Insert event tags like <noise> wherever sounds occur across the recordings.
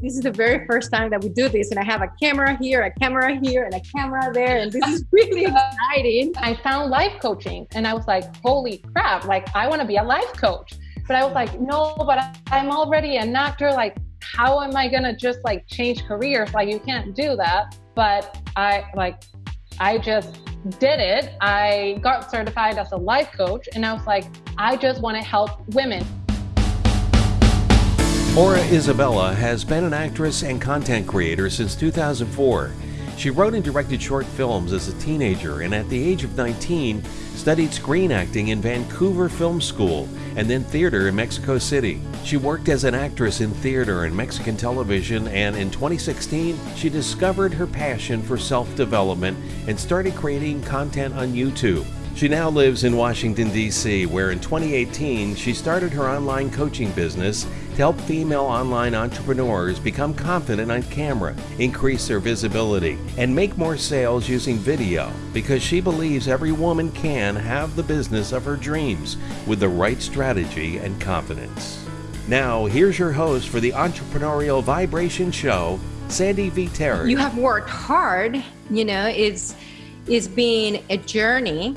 this is the very first time that we do this and i have a camera here a camera here and a camera there and this is <laughs> really exciting. I found life coaching and i was like holy crap like i want to be a life coach. But i was like no but i'm already an actor like how am i gonna just like change careers? Like you can't do that. But i like i just did it. I got certified as a life coach and i was like i just want to help women Aura Isabella has been an actress and content creator since 2004. She wrote and directed short films as a teenager and at the age of 19 studied screen acting in Vancouver Film School and then theater in Mexico City. She worked as an actress in theater and Mexican television and in 2016 she discovered her passion for self-development and started creating content on YouTube. She now lives in Washington, D.C., where in 2018 she started her online coaching business to help female online entrepreneurs become confident on camera, increase their visibility, and make more sales using video because she believes every woman can have the business of her dreams with the right strategy and confidence. Now, here's your host for the Entrepreneurial Vibration Show, Sandy V. Terry. You have worked hard, you know, it's it's been a journey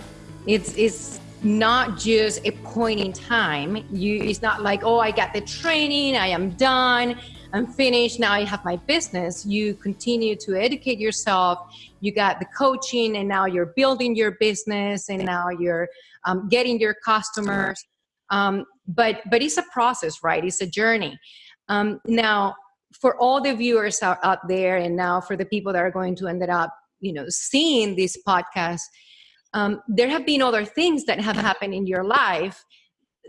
it's it's not just a point in time. You it's not like, oh, I got the training, I am done, I'm finished, now I have my business. You continue to educate yourself, you got the coaching, and now you're building your business, and now you're um, getting your customers. Um, but but it's a process, right? It's a journey. Um, now, for all the viewers out, out there, and now for the people that are going to end up, you know, seeing this podcast um, there have been other things that have happened in your life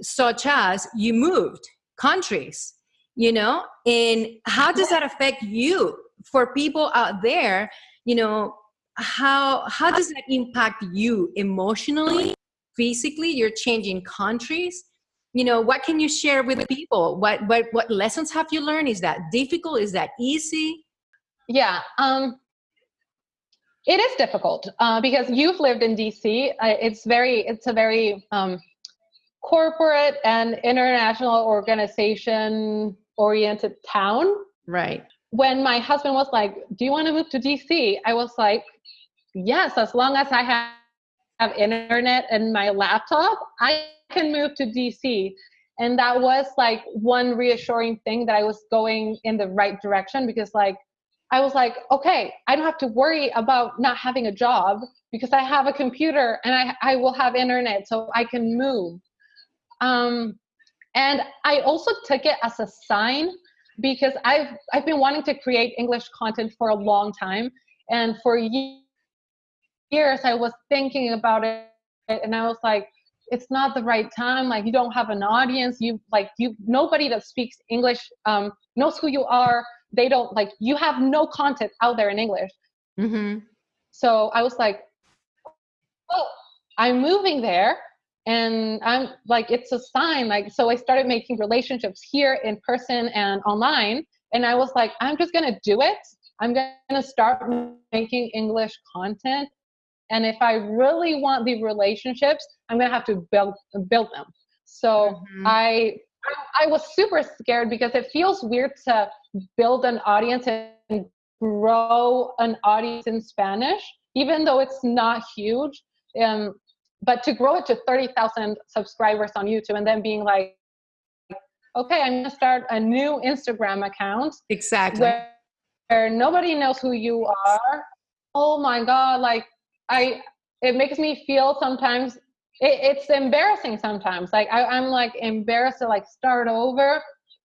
such as you moved countries you know and how does that affect you for people out there? You know how how does that impact you emotionally physically? You're changing countries. You know what can you share with people? What what what lessons have you learned? Is that difficult? Is that easy? Yeah um it is difficult uh, because you've lived in DC. Uh, it's very, it's a very um, corporate and international organization oriented town. Right. When my husband was like, "Do you want to move to DC?" I was like, "Yes, as long as I have, have internet and my laptop, I can move to DC." And that was like one reassuring thing that I was going in the right direction because like I was like, okay, I don't have to worry about not having a job because I have a computer and I, I will have internet so I can move. Um, and I also took it as a sign because I've, I've been wanting to create English content for a long time. And for years, I was thinking about it and I was like, it's not the right time. Like you don't have an audience. You like you, nobody that speaks English um, knows who you are they don't like you have no content out there in english mm-hmm. so i was like oh i'm moving there and i'm like it's a sign like so i started making relationships here in person and online and i was like i'm just gonna do it i'm gonna start making english content and if i really want the relationships i'm gonna have to build build them so mm-hmm. i I was super scared because it feels weird to build an audience and grow an audience in Spanish, even though it's not huge. Um, but to grow it to 30,000 subscribers on YouTube and then being like, okay, I'm gonna start a new Instagram account. Exactly. Where, where nobody knows who you are. Oh my God, like I, it makes me feel sometimes it, it's embarrassing sometimes. Like I, I'm like embarrassed to like start over,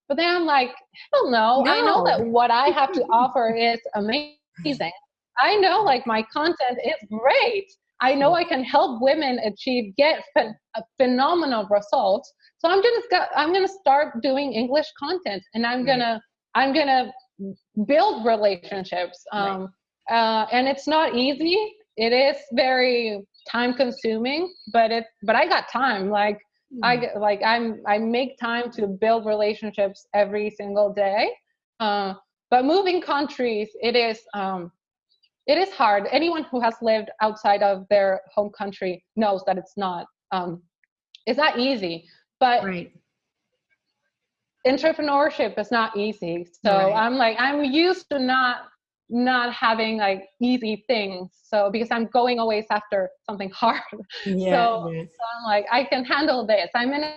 but then I'm like, hell no. no. I know that what I have to <laughs> offer is amazing. I know like my content is great. I know I can help women achieve get ph- phenomenal results. So I'm just I'm gonna start doing English content, and I'm gonna I'm gonna build relationships. Um, right. uh, and it's not easy. It is very time consuming, but it but I got time. Like mm. I like I'm I make time to build relationships every single day. Uh, but moving countries, it is um, it is hard. Anyone who has lived outside of their home country knows that it's not um, it's not easy. But right. entrepreneurship is not easy. So right. I'm like, I'm used to not not having like easy things. So because I'm going always after something hard. <laughs> Yeah, so, yes. so I'm like, I can handle this. I'm in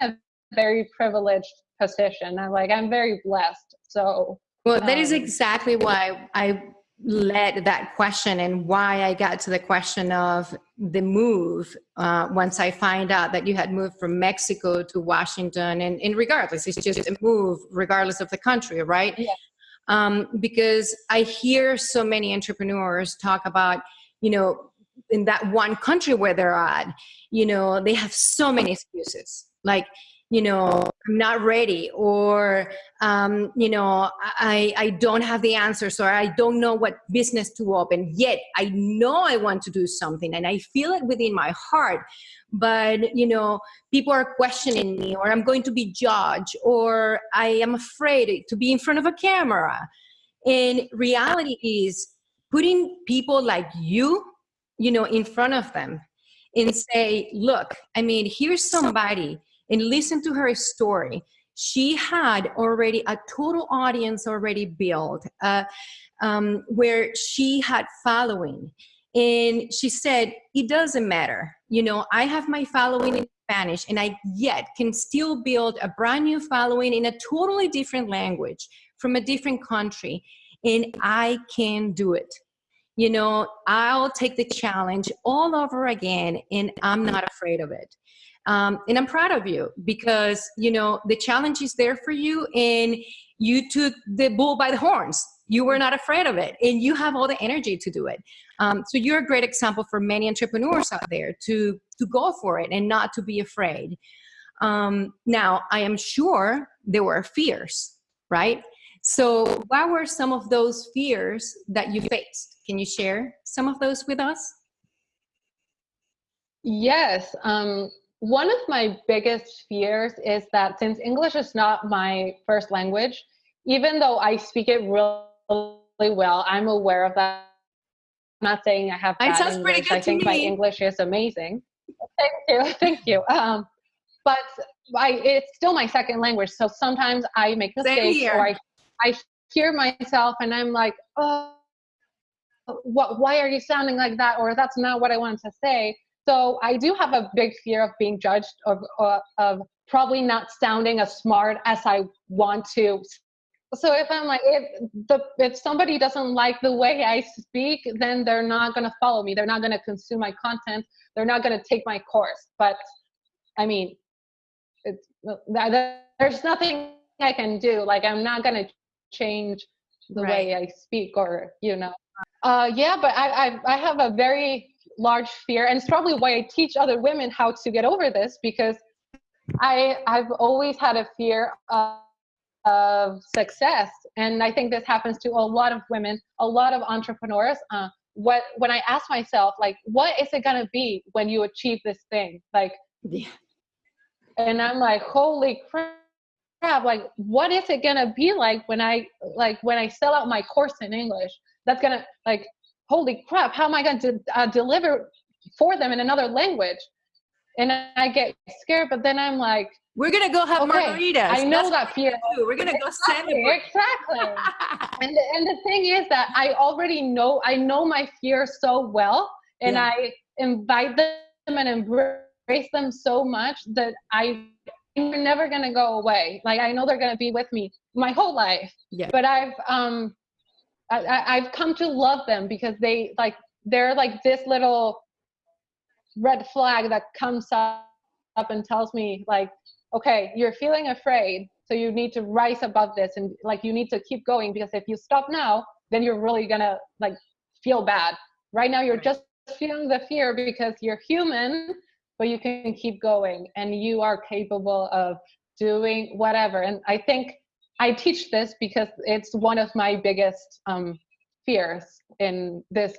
a very privileged position. I'm like, I'm very blessed. So well, that um, is exactly why I led that question and why I got to the question of the move uh, once I find out that you had moved from Mexico to Washington and, and regardless, it's just a move regardless of the country, right? Yeah. Um, because I hear so many entrepreneurs talk about, you know, in that one country where they're at, you know, they have so many excuses. Like, you know i'm not ready or um, you know I, I don't have the answers or i don't know what business to open yet. I know i want to do something and i feel it within my heart but you know people are questioning me or i'm going to be judged or i am afraid to be in front of a camera. And reality is putting people like you you know in front of them and say look i mean here's somebody and listen to her story. She had already a total audience already built uh, um, where she had following. And she said it doesn't matter. You know i have my following in spanish and i yet can still build a brand new following in a totally different language from a different country and i can do it. You know i'll take the challenge all over again and i'm not afraid of it um, and I'm proud of you because, you know, the challenge is there for you and you took the bull by the horns. You were not afraid of it and you have all the energy to do it. Um, so you're a great example for many entrepreneurs out there to, to go for it and not to be afraid. Um, now, I am sure there were fears, right? So what were some of those fears that you faced? Can you share some of those with us? Yes. Um, one of my biggest fears is that since English is not my first language, even though I speak it really well, I'm aware of that. I'm not saying I have bad English. Pretty good I think my English is amazing. Thank you, <laughs> thank you. Um, but I, it's still my second language, so sometimes I make mistakes or I, I hear myself and I'm like, oh, what? Why are you sounding like that? Or that's not what I wanted to say so I do have a big fear of being judged, of, uh, of probably not sounding as smart as I want to. So if I'm like, if the if somebody doesn't like the way I speak, then they're not gonna follow me. They're not gonna consume my content. They're not gonna take my course. But I mean, it's there's nothing I can do. Like I'm not gonna change the right. way I speak, or you know. Uh, yeah, but I, I I have a very large fear and it's probably why i teach other women how to get over this because i i've always had a fear of, of success and i think this happens to a lot of women a lot of entrepreneurs uh, what when i ask myself like what is it going to be when you achieve this thing like yeah. and i'm like holy crap like what is it going to be like when i like when i sell out my course in english that's going to like holy crap, how am I going to uh, deliver for them in another language? And I get scared, but then I'm like, we're gonna go have okay, margaritas. I know That's that fear. Too. We're gonna go exactly, celebrate. Exactly. <laughs> and the, and the thing is that I already know I know my fear so well, and yeah. I invite them and embrace them so much that I they're never gonna go away. Like I know they're gonna be with me my whole life. Yeah. But I've um I, I've come to love them because they like they're like this little red flag that comes up, up and tells me like okay you're feeling afraid so you need to rise above this and like you need to keep going because if you stop now then you're really gonna like feel bad. Right now you're just feeling the fear because you're human but you can keep going and you are capable of doing whatever. And i think I teach this because it's one of my biggest um, fears in this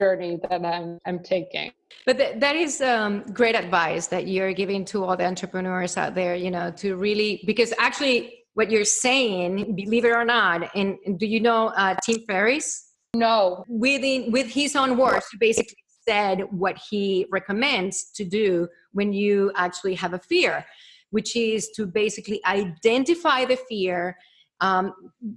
journey that I'm, I'm taking. But th- that is um, great advice that you're giving to all the entrepreneurs out there, you know, to really, because actually what you're saying, believe it or not, and, do you know uh, Tim Ferriss? No. Within, with his own words, he basically said what he recommends to do when you actually have a fear which is to basically identify the fear, um,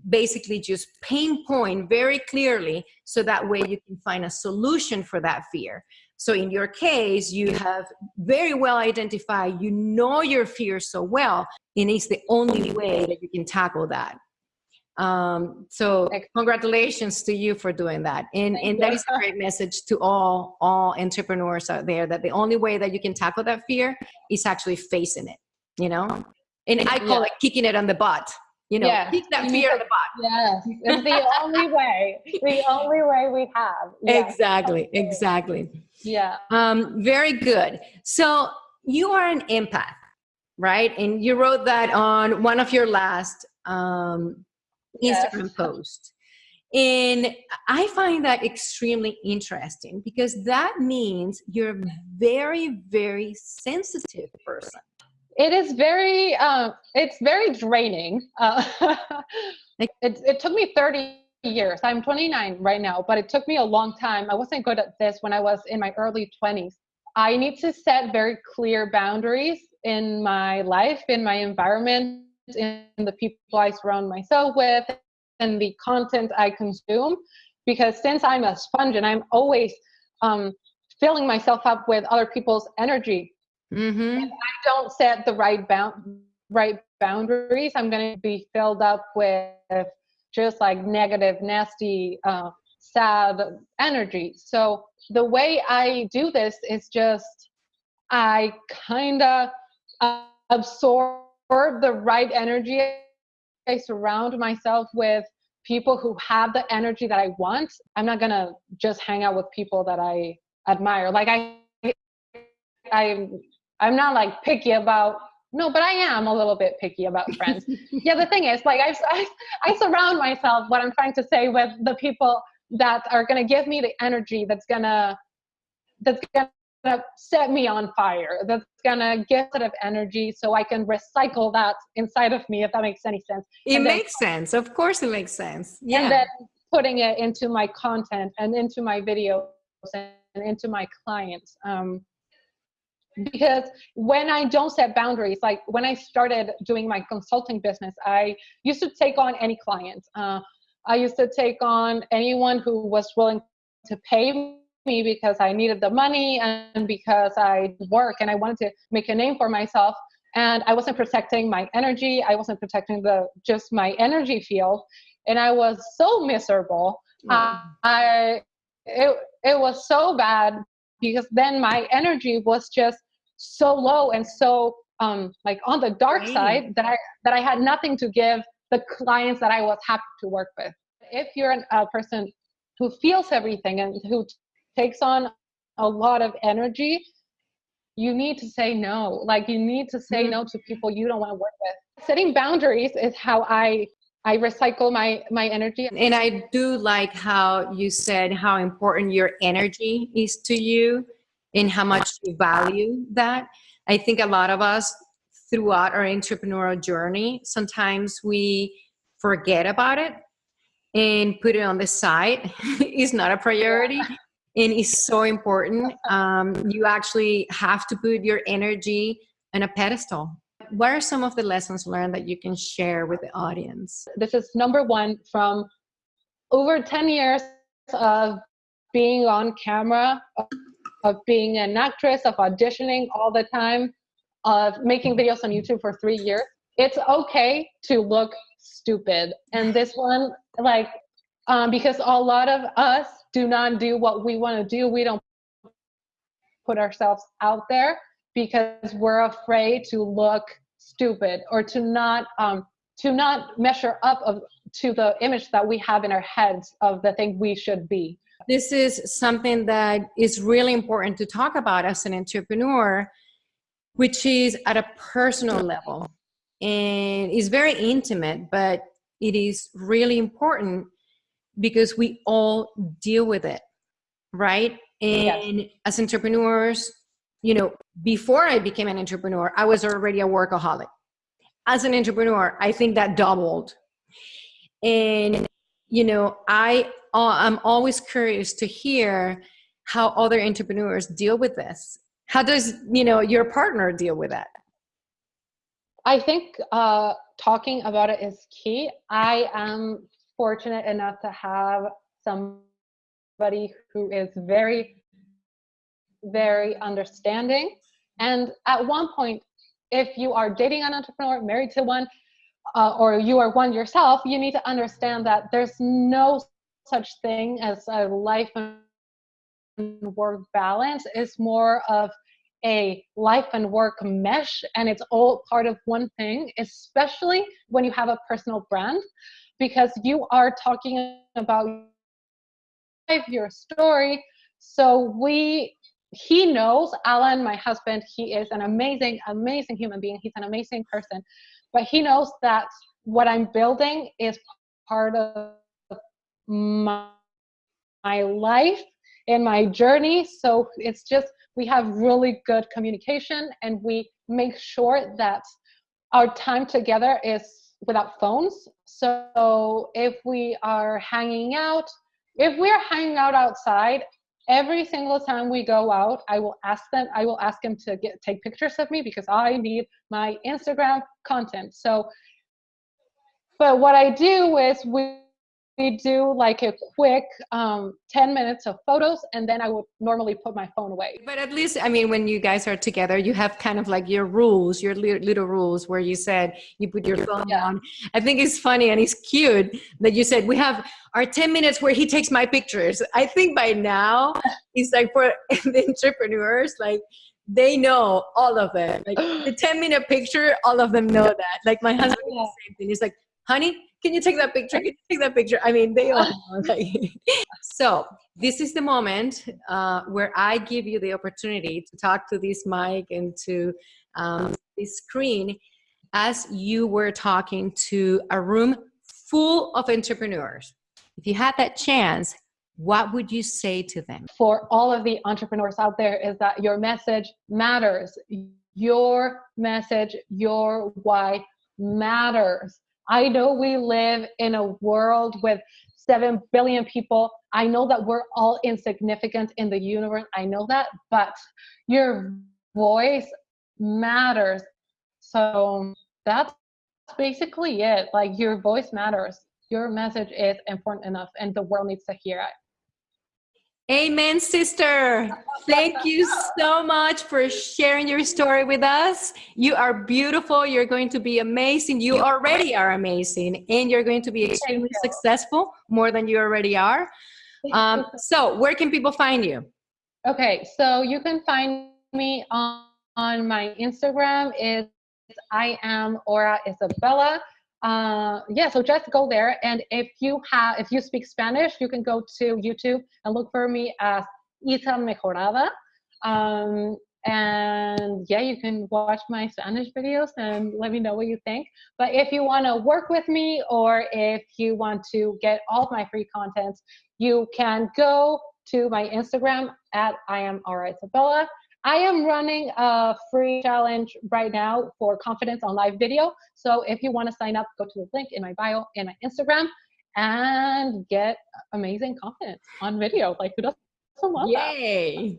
basically just pinpoint very clearly so that way you can find a solution for that fear. So in your case, you have very well identified, you know your fear so well, and it's the only way that you can tackle that. Um, so congratulations to you for doing that. And, and that is a great message to all, all entrepreneurs out there that the only way that you can tackle that fear is actually facing it, you know? And I call yeah. it kicking it on the butt. You know, yeah. kick that fear on the butt. Yes, it's the <laughs> only way. The only way we have. Yes. Exactly, exactly. Yeah. Um, very good. So you are an empath, right? And you wrote that on one of your last um, Instagram yes. posts. And I find that extremely interesting because that means you're a very, very sensitive person. It is very, uh, it's very draining. Uh, <laughs> it, it took me 30 years. I'm 29 right now, but it took me a long time. I wasn't good at this when I was in my early 20s. I need to set very clear boundaries in my life, in my environment, in the people I surround myself with, and the content I consume. Because since I'm a sponge and I'm always um, filling myself up with other people's energy, mm-hmm. I don't set the right bound right boundaries, I'm going to be filled up with just like negative, nasty, uh, sad energy. So the way I do this is just I kind of absorb the right energy. I surround myself with people who have the energy that I want. I'm not gonna just hang out with people that I admire. Like I, I, I'm not like picky about no, but I am a little bit picky about friends. <laughs> yeah, the thing is, like, I, I, I surround myself, what I'm trying to say, with the people that are going to give me the energy that's going to, that's going to set me on fire, that's going to give of energy so I can recycle that inside of me, if that makes any sense. It and makes then, sense. Of course, it makes sense. Yeah. And then putting it into my content and into my videos and into my clients. Um, because when I don't set boundaries, like when I started doing my consulting business, I used to take on any client. Uh, I used to take on anyone who was willing to pay me because I needed the money and because I work and I wanted to make a name for myself. And I wasn't protecting my energy. I wasn't protecting the just my energy field, and I was so miserable. Mm. Uh, I it it was so bad because then my energy was just so low and so um, like on the dark right. side that I that I had nothing to give the clients that I was happy to work with. If you're an, a person who feels everything and who t- takes on a lot of energy, you need to say no. Like you need to say mm-hmm. no to people you don't want to work with. Setting boundaries is how I I recycle my my energy. And I do like how you said how important your energy is to you in how much you value that. I think a lot of us throughout our entrepreneurial journey, sometimes we forget about it and put it on the side. <laughs> it's not a priority and it's so important. Um, you actually have to put your energy on a pedestal. What are some of the lessons learned that you can share with the audience? This is number one from over 10 years of being on camera of being an actress, of auditioning all the time, of making videos on YouTube for three years. It's okay to look stupid. And this one, like, um, because a lot of us do not do what we want to do. We don't put ourselves out there because we're afraid to look stupid or to not um, to not measure up of, to the image that we have in our heads of the thing we should be this is something that is really important to talk about as an entrepreneur, which is at a personal level and is very intimate, but it is really important because we all deal with it, right? And yes. as entrepreneurs, you know, before I became an entrepreneur, I was already a workaholic. As an entrepreneur, I think that doubled. And, you know, I I'm always curious to hear how other entrepreneurs deal with this. How does you know your partner deal with that? I think uh, talking about it is key. I am fortunate enough to have somebody who is very, very understanding. And at one point, if you are dating an entrepreneur, married to one, uh, or you are one yourself, you need to understand that there's no such thing as a life and work balance. It's more of a life and work mesh and it's all part of one thing, especially when you have a personal brand, because you are talking about your story. So we he knows Alan, my husband, he is an amazing, amazing human being. He's an amazing person. But he knows that what I'm building is part of my, my life and my journey. So it's just we have really good communication and we make sure that our time together is without phones. So if we are hanging out, if we are hanging out outside, every single time we go out, I will ask them, I will ask him to get take pictures of me because I need my Instagram content. So, but what I do is we we do like a quick um, 10 minutes of photos and then i would normally put my phone away. But at least i mean when you guys are together you have kind of like your rules your little rules where you said you put your phone yeah. down i think it's funny and it's cute that you said we have our 10 minutes where he takes my pictures. I think by now it's like for <laughs> the entrepreneurs like they know all of it. Like the 10 minute picture all of them know that. Like my husband yeah. the same thing. He's like honey can you take that picture? Can you take that picture? I mean, they all <laughs> so this is the moment uh, where I give you the opportunity to talk to this mic and to um, this screen as you were talking to a room full of entrepreneurs. If you had that chance, what would you say to them? For all of the entrepreneurs out there, is that your message matters. Your message, your why matters. I know we live in a world with 7 billion people. I know that we're all insignificant in the universe. I know that, but your voice matters. So that's basically it. Like your voice matters. Your message is important enough and the world needs to hear it. Amen, sister. Thank you so much for sharing your story with us. You are beautiful. You're going to be amazing. You already are amazing, and you're going to be extremely successful more than you already are. Um, so, where can people find you? Okay, so you can find me on, on my Instagram. Is I am Aura Isabella uh, yeah, so just go there. And if you have, if you speak Spanish, you can go to YouTube and look for me as Isa Mejorada. Um, and yeah, you can watch my Spanish videos and let me know what you think. But if you want to work with me or if you want to get all of my free contents, you can go to my Instagram at I am Isabella I am running a free challenge right now for confidence on live video. So if you want to sign up, go to the link in my bio and my Instagram and get amazing confidence on video. Like who doesn't want Yay.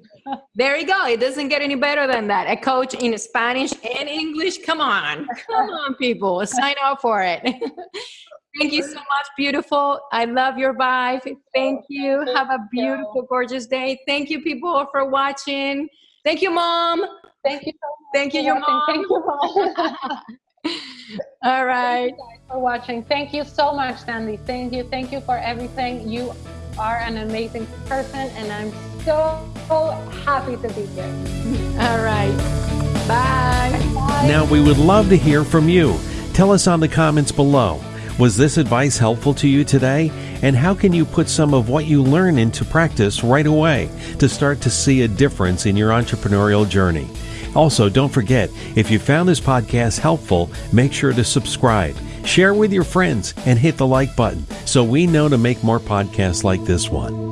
there you go. It doesn't get any better than that. A coach in Spanish and English. Come on. Come on, people. Sign up for it. <laughs> Thank you so much, beautiful. I love your vibe. Thank you. Have a beautiful, gorgeous day. Thank you, people, for watching. Thank you, mom. Thank you so much. Thank you, your mom. Thank you, mom. <laughs> All right. for watching. Thank you so much, Sandy. Thank you. Thank you for everything. You are an amazing person, and I'm so, so happy to be here. All right. Bye. Bye. Now, we would love to hear from you. Tell us on the comments below. Was this advice helpful to you today? And how can you put some of what you learn into practice right away to start to see a difference in your entrepreneurial journey? Also, don't forget, if you found this podcast helpful, make sure to subscribe, share with your friends, and hit the like button so we know to make more podcasts like this one.